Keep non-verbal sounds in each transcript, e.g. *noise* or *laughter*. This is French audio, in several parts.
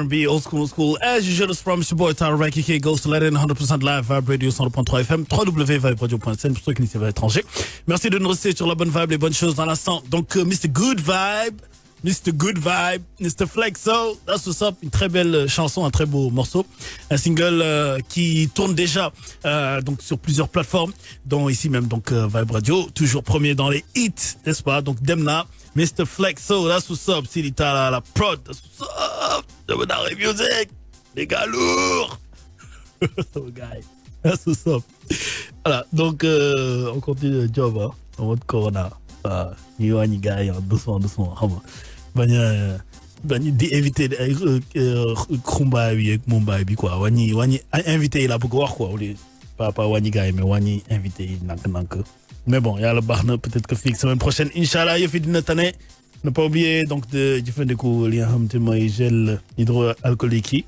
R&B, old school, old school. As usual, it's from your boy Tara Ranky K Goes to Let In 100% live, Vibe Radio 100.3 FM, www.viberadio.sn pour ceux qui n'y pas étrangers. Merci de nous rester sur la bonne vibe, les bonnes choses dans l'instant. Donc, euh, Mr. Good Vibe, Mr. Good Vibe, Mr. Flexo, that's what's up. Une très belle chanson, un très beau morceau. Un single euh, qui tourne déjà euh, donc sur plusieurs plateformes, dont ici même donc euh, Vibe Radio, toujours premier dans les hits, n'est-ce pas? Donc Demna, Mr. Flexo, that's what's up. Silita la, la prod, that's what's up. Music, les gars lourds. *laughs* oh, guy, that's what's up. Voilà, donc euh, on continue le job hein, en mode Corona. Ah, ñu wàññi gars yi doucement doucement xam nga bañ a bañ di éviter ay xumbaay bi ak mumbaay bi quoi wàññi ay invité bëgg wax quoi pas pas gars yi mais wàññi invité yi nank-nank mais bon yàlla baax na peut-être que fii semaine prochaine incha allah yëf yi dina tane. Ne pas oublier donc de jëfandiku li nga xamante mooy gel hydroalcoolique yi.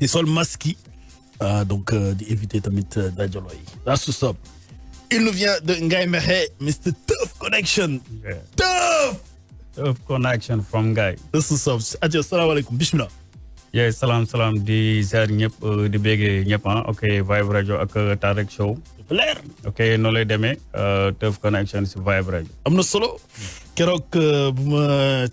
Di sol masque yi. Ah donc euh, di éviter tamit euh, dajaloo yi. That's what's up. Il nous vient de Ngaye Mexe Mr Tough Connection. Tough! Tough connection from Guy. that's what's up. Ajo salaamaaleykum bismillah Yeah, salam salam. Di ziar ñep eh, di bégé ñep ah. ok Vibe Radio ak eh, Tarek Show. Leer ok no lay démé euh Teuf Connection ci Vibe Radio. Amna solo? Kérok buma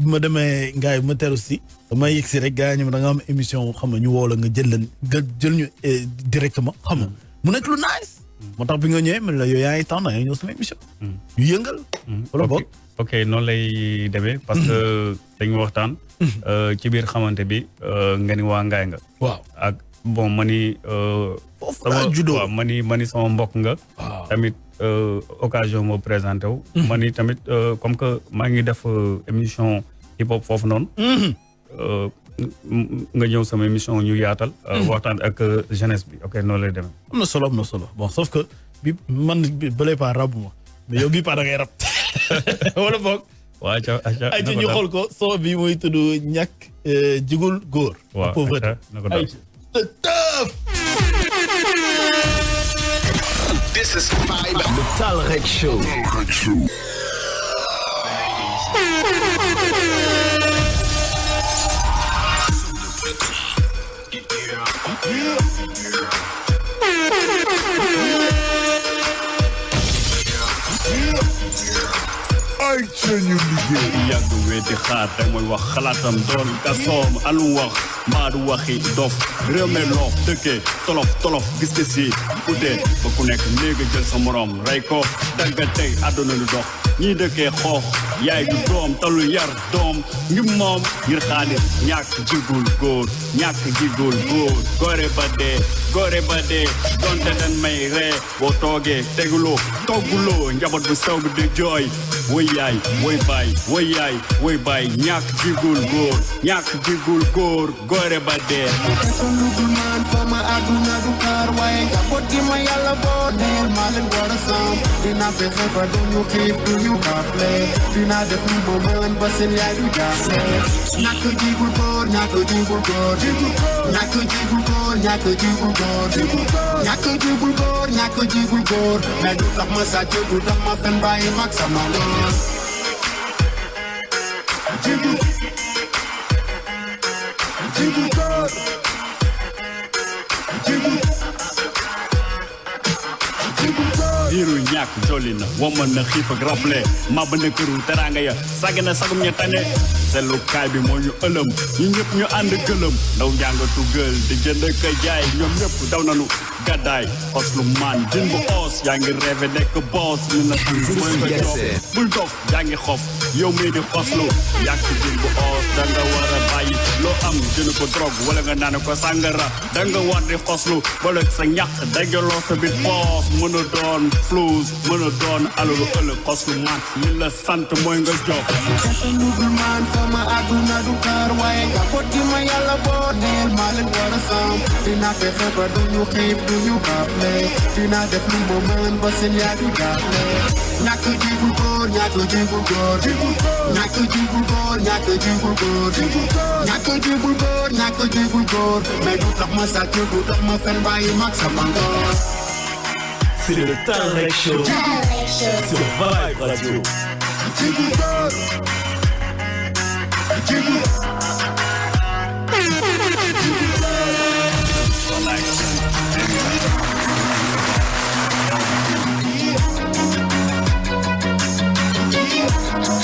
buma démé ngaay ma téru ci dama yexi rek gaay ñu da nga am émission xam ñu wolo nga jël nga jël ñu eh, directement xam mu nek lu nice. Motax bi nga ñëwé la yo yaay tan na ñëw sama émission. Hmm. Ñu yëngal. Hmm. Wala bok ok noonu lay demee parce que dañu waxtaan. euh, ci biir xamante bi euh, nga ni waa Ngaye nga. waaw ak bon ma ni. euh, Foofu laa juddoo. waaw ma ni ma ni sama mbokk nga. tamit euh, occasion moo présenté wu. ma ni tamit euh, comme que maa ngi def euh, émission hip hop foofu noonu. euh, m- nga ñëw sama émission ñu yaatal. euh, waxtaan ak euh, jeunesse bi ok noonu lay demee. am na solo am na solo bon sauf que bi man bi bële pas rabu ma mais yow bii pas da ngay rab *laughs* wala boog ayca ñu xool ko son bi mooy tudd ñàkk euh, jigul góor The pauvreté This is Vibe. The Talrek Show. Talrek Show. Yeah. uit zijn jullie weer. Ja, doe weet je gaat, en mooi wat glatam door. Kasom, aluwag, maduwagi, dof. Real me lof, tukke, tolof, tolof, giskisi. Goede, we connecten niggertjes somorom. Rijko, dank het ding, adonen doch. Niet keer goh, jij de dom, talu jar dom. Je mom, hier gaat het. Nyak, jigul, goed. Nyak, jigul, goed. Gore bade, gore bade. Don't let tell me, re. Wotoge, tegulo, togulo. Njabot besauge de joy. Way ay, way bay, way ay, way bay Nyak jigul gor, nyak jigul gor Gore bade Solukunan fama aduna dukar way Kapot gima yalla bo Nail malin gora sam Dina fefe pa dun yu kip dun yu kaple Dina def ni bo man basin ya yu jasle Nyak jigul gor, nyak jigul gor Nyak jigul gor, nyak jigul gor Jigul gor Nyako ji bulgor, nyako ji bulgor Me du tak ma sa ju du tak ma fen ba e mak sa ma lor Ji bulgor Ji bulgor Ji bulgor Iru nyak jolina, woman na xifa grafle. Ma bëna këru teranga ya, sagana sagum ña tane. Selu kaay bi moo ñu ëlëm ñu ñëpp ñu ànd gëlëm ndaw njàngatu gël di jënd ka jaay ñoom ñëpp daw nanu. Gàddaay xos lu maan jën yaa ngi rêvé nekk boss ñu na xam mooy nga jox bul dof yaa ngi xof yow mii di xoslu yàgg si jën bu da nga war a bàyyi loo am jënd ko drogue wala nga naan ko sàngara da nga war di xoslu wala sa ñàq dajaloo sa biir poos mën a doon flous mën a doon alalu ëllëg xoslu man li la sant mooy nga jox Sulugu man sama aduna du kar waaye njaboot gi ma yàlla boo neel maa leen war a sam dina fexe ba duñu xiif duñu xafle dina def lu ma mën ba seen yaay du jaaxle ñàkk jigul góor ñàkk jigul góor ñàkk jigul góor ñàkk jigul góor ñàkk jigul góor ñàkk jigul góor mais du tax ma sàcc du tax ma fen bàyyi mag sama ngóor c'est le Talrek Show. Sur Vibe Radio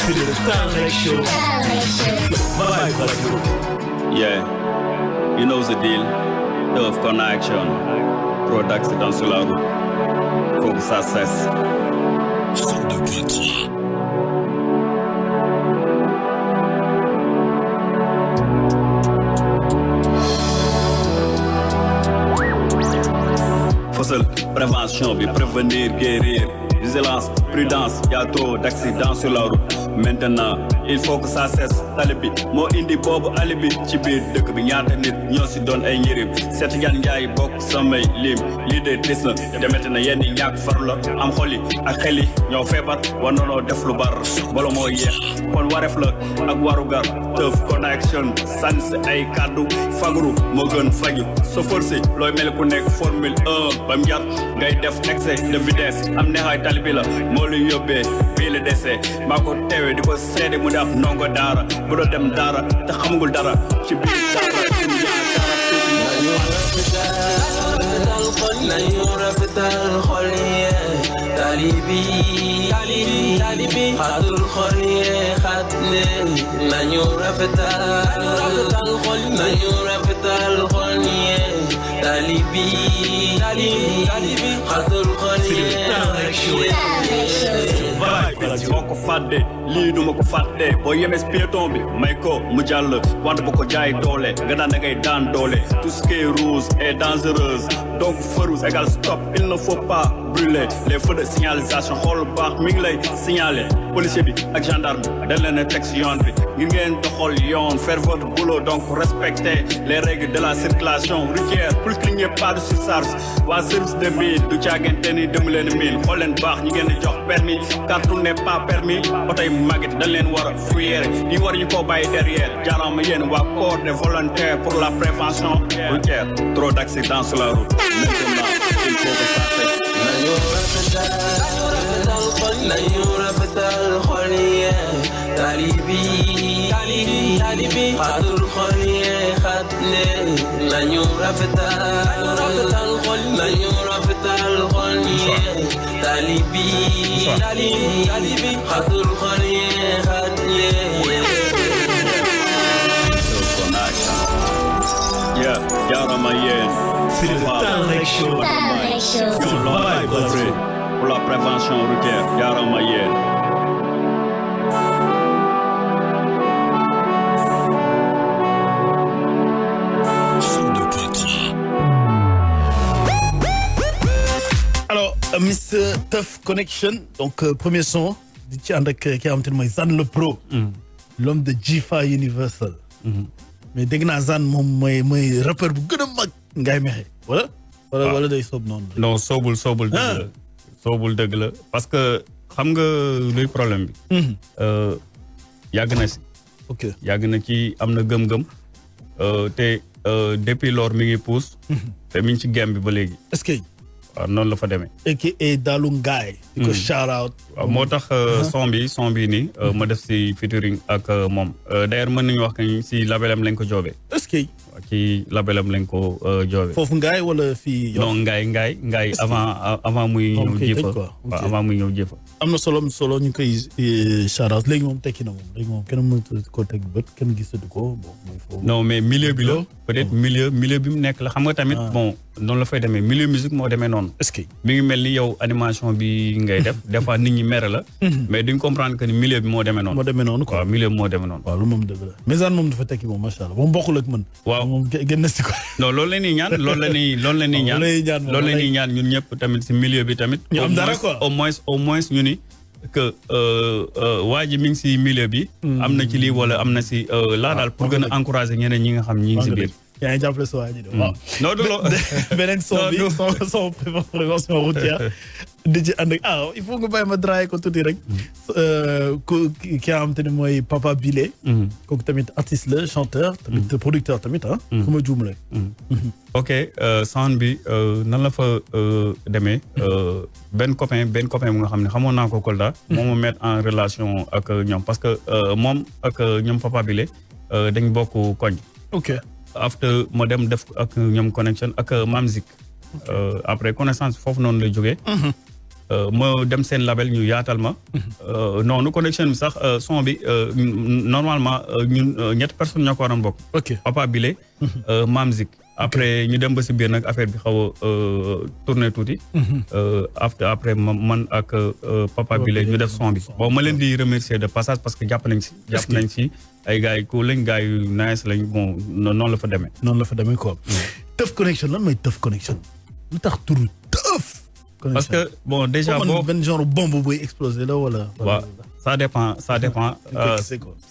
Talrec Show. Vibe Radio. Yeah, you know the deal. Tough connection. Trop d'accidents sur la. Faut que ça cesse. Faussel, prévention, prévenir, guérir. Vigilance, prudence, y a trop d'accidents sur la route. Maintenant, il faut que ça cesse. Talibi, moo indi boobu alibi ci biir dëkk bi. Ñaata nit ñoo si doon ay njëriñ. Seet yan njaay bokk samay lim. lii de dis na. Demete na yenn ñàkk faru la. Am xol yi ak xel yi ñoo feebar. War nanoo def lu bar. Bala moo yeex kon wareef la ak warugar connection sànni ay kàddu. Fagru moo gën so forcé looy mel ku nekk formule 1 ba mu jar ngay def excès de vitesse. Am neexaay tali bi la pile dese mako tewe di ko sédé mu daf nongo dara bu do dem dara te xamugul dara ci biir dara لا يعرف الخلية تاليبي تاليبي خد الخلية خد من يعرف الخلية من يعرف xol yi vibe. bi moo ko fàtte lii du ma ko fàtte boo yemes piéton bi may ko mu jàll wante bu ko jaay doole nga daan da ngay tout ce qui est rouge est dangereuse donc feu rouge égale stop il ne faut pas brûler les feux de signalisation xool baax mi ngi lay signaler. Policier bi ak gendarme dañ leen a teg si yoon bi. Ngir ngeen doxal yoon faire votre boulot donc respecter les règles de la circulation routière. Qu'il n'y ait pas de surcharge. Waa service de mine du caagante ni dem leen mine xool leen baax ñi ngeen jox permis. Car tout n'est pas permis. Oto yi màgget dañ leen war a fuyere ñi war ñu koo bàyyi derrière. Jaaraama yéen corps des volontaires pour la prévention routière. Trop d'accidents sur la route. Maintenant il faut que ça cesse نيورة بتال خلية تاليبي تاليبي خاطر خلية jaarama yéen. C'est le Talrec Show. Talrec Show. Vibe Radio. Pour la prévention routière, jaarama yéen. Alors, euh, Mr. Tough Connection, donc euh, premier son, di ci ànd ak ki nga xamante ne mooy Zan le Pro. l'homme de Jifa Universal. Mais dégg naa Zan moom mooy mooy rappeur bu gën a mag ngay mexe wala. wala wala day soob noonu. non soobul soobul dëgg la soobul dëgg la parce que xam nga luy problème bi. Euh, yàgg na si ok yàgg na ci am na gëm-gëm euh, te euh, depuis lors mi ngi pousse. te mi ngi ci gem bi ba léegi est-ce que. Waaw noonu la fa demee. aka Dalu Ngaay. di ko shout out. waaw moo tax son bi son bi nii euh, ma def si featuring ak euh, moom. Euh, d'ailleurs mën nañu wax que si labelam lañ ko joobee. Est-ce que ci labelam lañ ko euh, joobee. foofu Ngaay wala fii. non avant avant muy ñëw jëfa. waaw avant muy ñëw jëfa. Am na solo solo ñu koy shout out. Léegi moom tekki na moom léegi moom kenn mënatu ko teg bët kenn gisatu ko bon non mais milieu bi la. Peut-être milieu milieu bi mu nekk la. Xam nga tamit bon noonu la fay demee. Milieu musique moo demee noonu. Est-ce que. mi ngi mel ni yow animation bi ngay def *laughs* des fois nit ñi mere la. Mais duñ comprendre que ni milieu bi moo demee moo noonu demee noonu quoi. waaw milieu bi moo demee noonu. Waaw lu moom dëgg la. Mais Zane moom dafa tekki moom macha allah. Moom bokkul ak man. Waaw. moom gë- gën na si ko. *laughs* non loolu la ñuy ñaan loolu la ñuy loolu la ñuy ñaan. loolu la ñuy ñaan la ñun ñëpp tamit si milieu bi tamit. Ñu Au am dara moins- quoi. au moins au moins ñu ni que euh, euh, waa ji mi ngi si milieu bi. Am na ci lii wala am na si euh, laa daal pour gën a encourager ñeneen ñi nga xam ñi ngi si biir yaa ngi jàppale sa waa ji de waaw. non son Non, bi non. son prévention routière ah il faut tuuti rek. Euh, ku ki ki nga xamante ne mooy Papa Bile. kooku tamit artiste la chanteur. tamit producteur tamit ah. fu ma juum rek. ok euh, sound bi euh, nan la fa euh, demee benn copain benn copain bu nga xam ne xamoon naa ko Kolda. moom ma mettre en relation ak ñoom parce que moom ak ñoom Papa euh, dañ bokk koñ. ok after ma dem def ak ñoom connection ak Mamzik. Euh, après connaissance foofu noonu la jógee. euh, ma dem seen label ñu yaatal ma. Euh, noonu connexion bi sax euh, son bi euh, normalement euh, ñun euh, ñetti personnes ñoo ko waroon bokk. ok Papa Bile. euh, Mam Zik. Après ñu dem ba si biir nag affaire bi xaw a euh, tourné tuuti. Euh, after après ma- man ak euh, Papa Bile ñu def son bi. bon ma leen di remercier de passage parce que jàpp nañ si. jàpp nañ si ay gars yu cool lañ gars yu nice lañ bon no- noonu la fa demee. noonu la fa demee quoi. Teuf connection lan mooy Teuf connection? Lu tax Teuf. parce que bon déjà boo benn genre bombe buy exploser la wala. Ça dépend ça dépend. euh,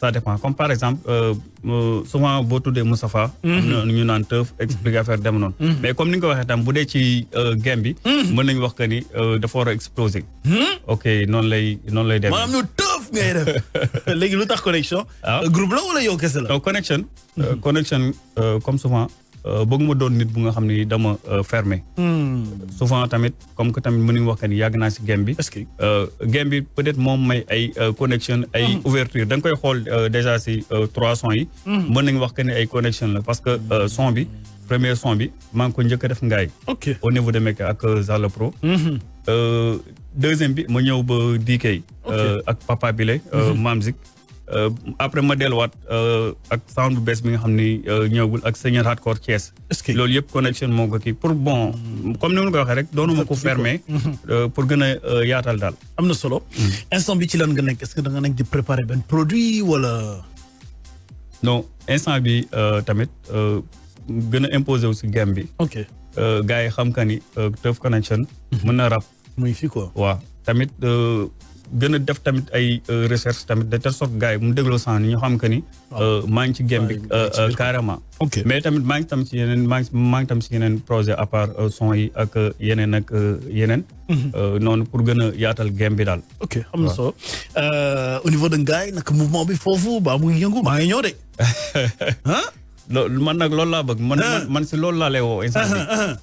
ça dépend comme par exemple euh, euh, souvent boo tuddee Moustapha. am na ñu naan Teuf expliquer affaire dem noonu. mais comme ni nga ko waxee tam bu dee ci euh, game bi. mën nañu wax que ni dafa war a exploser. ok noonu lay noonu lay demee. maanaam ñu Teuf ngay def *laughs* léegi lu tax connexion? Ah. groupe la wala yow kese la? connection euh, comme souvent bëgguma doon nit bu nga xam dama euh, fermé. souvent tamit comme que tamit mën nañu wax que ni yàgg naa si game bi. est-ce que? Euh, game bi peut-être moom may ay euh, connexion ay ouverture da nga koy xool euh, déjà si euh, trois sons yi. mën nañu wax que ni ay connexion la parce que euh, son bi premier son bi maa ngi ko njëkk a def ngaay au niveau de Mecque ak euh, Zala Pro. Euh, deuxième bi ma ñëw ba DK. euh, ak Papa Bile. euh, Mamzik. Euh, après ma delluwaat euh, ak sound bu bees bi nga xam ni euh, ñëwagul ak Seigneur Hardcore Thiès. loolu yëpp connexion moo ko kii pour bon comme ni ma ko waxee rek doonuma ko fermé. euh, pour gën a yaatal daal. am na solo. instant bi ci lan nga nekk est-ce que da nga nekk di préparer benn produit wala. non instant bi tamit gën a imposé wu si game bi ok. gars yi xam ka ni Teuf Connection mën na rap muy fii quoi. waaw tamit gën a def tamit ay euh, recherche tamit de telle sorte gars yi mu dégloo sang ni ñu xam que ni euh, maa ngi ci game bi euh, maa ngi ci euh, carrément. Mais tamit maa ngi tam ci yeneen maa ngi maa ngi tam ci yeneen projet à part euh, son yi ak euh, yeneen ak yeneen. Mhm. Noonu pour gën a yaatal game bi daal. Ok am na solo. Au niveau de Ngaye mouvement bi foofu ba mu ngi yëngu maa ngi ñëw de. *laughs* ah. man nag loolu laa bëgg man man, man si loolu laa lay woo instant bi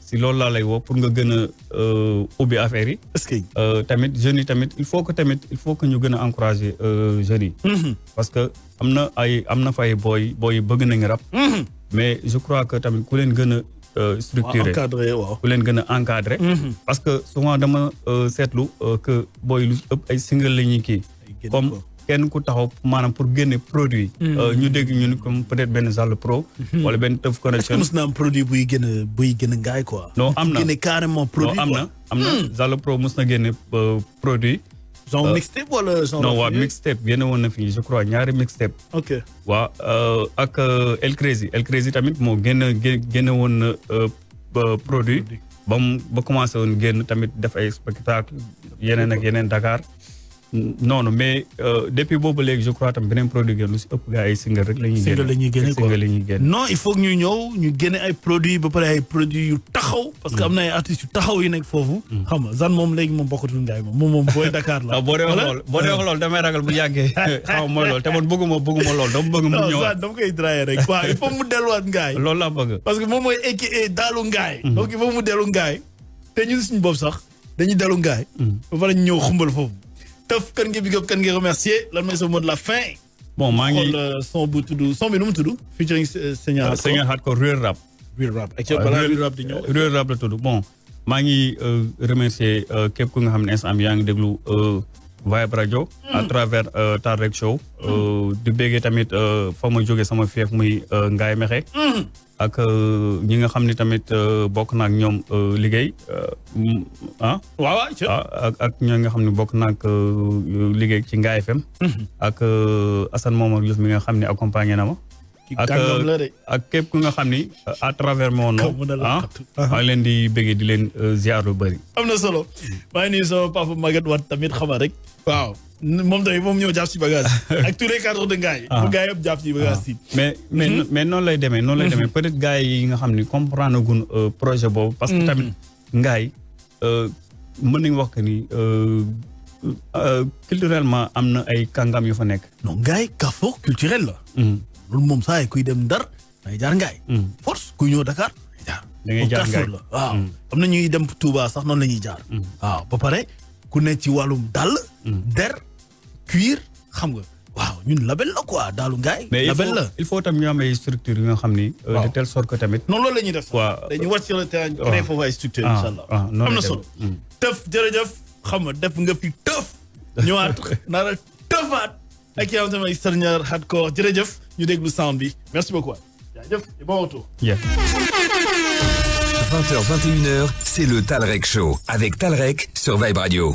si loolu laa lay woo pour nga gën a euh, ubbi affaire yi est-ce que. Euh, tamit jeunes yi tamit il faut que tamit il faut que ñu gën a encourager euh, jeunes yi parce que am na ay am na fa ay booy booy yi bëgg nañ rap. Mais je crois que tamit ku leen gën a euh, waaw structuré ku leen gën a encadré parce que souvent dama euh, seetlu euh, que booy lu ëpp ay single la ñuy kii. Génne comme. Kenn ku taxaw maanaam pour génne produit. Euh, ñu dégg ñu ni comme peut-être benn Zale Pro. Wala benn Teuf que Connection mos naa am produit buy gën a buy gën a Ngaye quoi. non am na. Génne carrément produit non am quoi. na am na. Zale Pro mos na génne euh, produit. Genre mixtape wala genre. non waa mixtape génne woon na fii je crois ñaari mixtape. Ok. waa euh, ak euh, El Crazy. El Crazy tamit moo génn gé- génne woon na euh, produit. Ba mu ba commencé woon génn tamit def ay spectacle yeneen ak yeneen Dakar noonu mais euh, depuis boobu léegi je crois tam beneen produit génn lu si ëpp gars yi single rek la ñuy génne single la ñuy génne quoi la ñuy génne non il faut que ñu ñëw ñu génne ay produits ba pare ay produits yu taxaw. parce que am na ay artistes yu taxaw yu nekk foofu. xam nga Zane moom léegi moom bokkatul Ngaye moom moom moom booy Dakar la. waaw boo dee wax loolu boo dee wax loolu damay ragal bu yàggee *laughs* *laughs* xaw ma mooy loolu te man bëgguma bëgguma loolu dama bëgg mu non ñëwaat Zane dama koy drayer rek. waaw il faut mu delluwaat Ngaye. loolu laa bëgg parce que moom mooy aka daalu Ngaye. donc il faut mu dellu Ngaye. te ñun suñu bopp sax dañuy dellu Ngaye. ba pare ñu ñëw xumbal foofu. Teuf kan nga big up kan nga remercier lan mooy sa mot de la fin. bon maa ngi xool euh, son bu tudd son bi nu mu tudd? featuring euh, Seigneur. Seigneur Hardcore Real Rap Real rap. ak waaw, balaa Real- Real rap di ñëw. Real Rap la tudd bon maa ngi euh, remercier euh, képp ku nga xam ne instant bi yaa ngi déglu euh, Vibe Radio à travers euh, Tar Rek Show di béggee tamit euh, fa ma jógee sama fief muy euh, Ngaye Mexe ak ñi nga xam ne tamit bokk na ak ñoom liggéey mm, ah? Waaw ak ak ñoo nga xam ne bokk na ak euh, liggéey ci Ngaye FM ak euh, Assane Momar Diouf mi nga xam ne accompagné na ma. Ak ak képp ku nga xam ni à travers mon nom ah? maa leen di bëggee di leen ziar lu bëri. am na solo. Maa ngi sama papa Maguette Wade tamit xama rek. Waaw moom tamit moom ñëw jàpp si bagage ak tous les *laughs* cadres de Ngaye. Ah. bu Ngaye yëpp jàpp si bagage si. mais mais mais noonu lay demee noonu lay demee peut-être gars yi nga xam ni comprendre gun projet boobu. parce que tamit Ngaye euh, mën nañu wax que ni culturellement am na ay kàngam yu fa nekk. non Ngaye carrefour culturel la. loolu moom saa yi kuy dem Ndar day jaar Ngaye. force kuy ñëw Dakar day jaar. Da ngay jaar la waaw. am na ñuy dem Touba sax noonu la ñuy jaar. waaw ba pare ku nekk ci wàllum dàll. Der cuir xam nga. waaw ñun label la quoi daalu il label il faut tam ñu am ay structures yi nga xam ni. euh, de telle sorte que tamit. non loolu la ñuy def. Waaw. dañuy wàcc sur le terrain Waaw. créer foofu ay structure Ah, incha allah. ah, am na solo. demee. Teuf jërëjëf xam nga def nga fi tëf *laughs* ñëwaat nar a tëfaat ak yow tamit Seigneur Hardcore jërëjëf ñu déglu sound bi merci beaucoup jaajëf et bon retour 20h, 21h, c'est le Talrec Show avec Talrec sur Vibe Radio.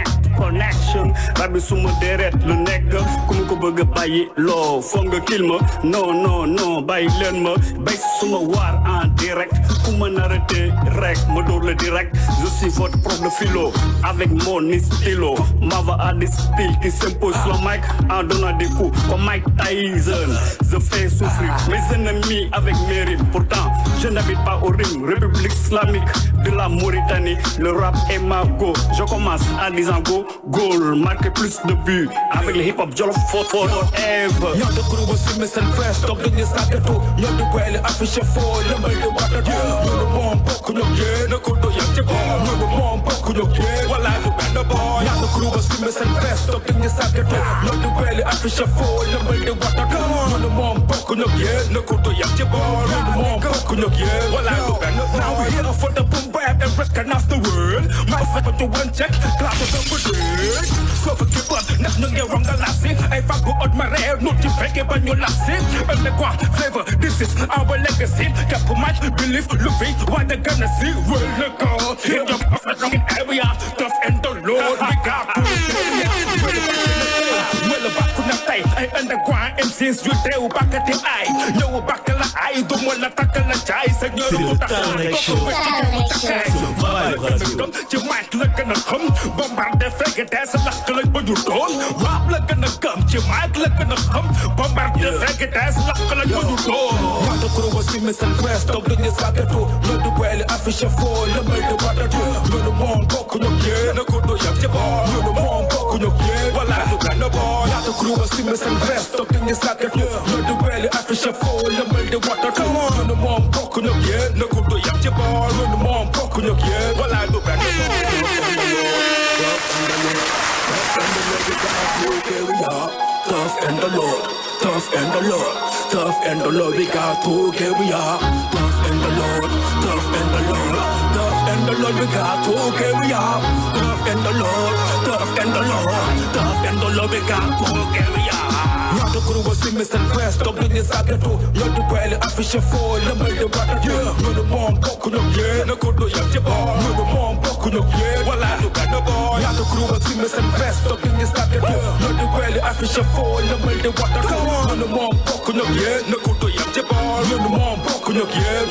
connection rab bi suma deret lu nekk ku ma ko bëgg a bàyyi loo nga kil ma. Non non non bàyyi leen ma. Bay suma waar en direct. Ku ma narate rek ma dóor la direct. Je suis votre prof de philo avec mon stylo. M'ava à des styles qui s'impose sur mic en donnant des coups comme Mike Tyson. Je fais souffrir mes ennemis avec mes rimes. Pourtant je n'habite pas au Rime République islamique de la Mauritanie le rap est ma go je commence en disant go goal marquer plus de buts avec le hip hop jolof for forever Ñoo de groupe si missile press toog dañuy sàggatu ñoo di weele affiché foo lëmbal di watatu ñu ne moom bokk ñu yéen ko do yam ci boor ñu ne moom bokk ñu yéen walaay du benn boor ñoo de groupe si missile press toog dañuy sàggatu ñoo di weele affiché foo lëmbal di watatu ñu ne moom bokk ñu yéen ko do yam ci boor ñu ne moom bokk ñu yéen walaay du benn Now we here for the boom grab and recognize the world. My father to one check, clap to the word. So forgive us, not no get wrong, the last thing. If I go on my rare, no to break it, but your last thing. And the one flavor, this is our legacy. Cap much belief, look face, what they gonna see. Well, look out, hit the prophet in area, tough and the Lord, we got. Well, about ku na tay. Ay anda quoi M6 yu teew bàkk te ay ñëw bàkk la ay du ma la takk la jaay sa ñor mu taxaay ko ko mu taxaay ci mic la gën a xam bombardé fekk des lakk la ba ju doon waab la gën a gëm ci mic la gën a xam bombardé fekk des lakk la ba ju doon wata krugo si misal press top du ñu sàkkatu lu du bëli affiché foo la may du watatu lu du moom bokk ñu génn ko du yam ci boor në bala Të kruve si me se në vest Të pinje sa të flë Në dueli e fëshë folë Me lë water. Come on. Në mom kokë në gjenë Në kur do jam që barë Në mom kokë në gjenë Tough and the Lord, tough and the Lord, tough and the Lord, we got to we are? Tough and the Lord, tough and the Lord and the Lord, we got to carry on. Tough and the Lord, tough and the Lord, tough and the Lord, we got to carry on. Not the guru was in me and quest up in this other two. You're the well, I fish a fool, the way the water, yeah. You're the bomb, poke on your yeah. No good, you're the bomb, you're the bomb, poke on your yeah. Well, I look at the boy. The guru was in me and quest up in this other two. You're the well, I fish a fool, the way the water, come on. You're the bomb, poke on your yeah. No good, you're you're the bomb, poke on yeah.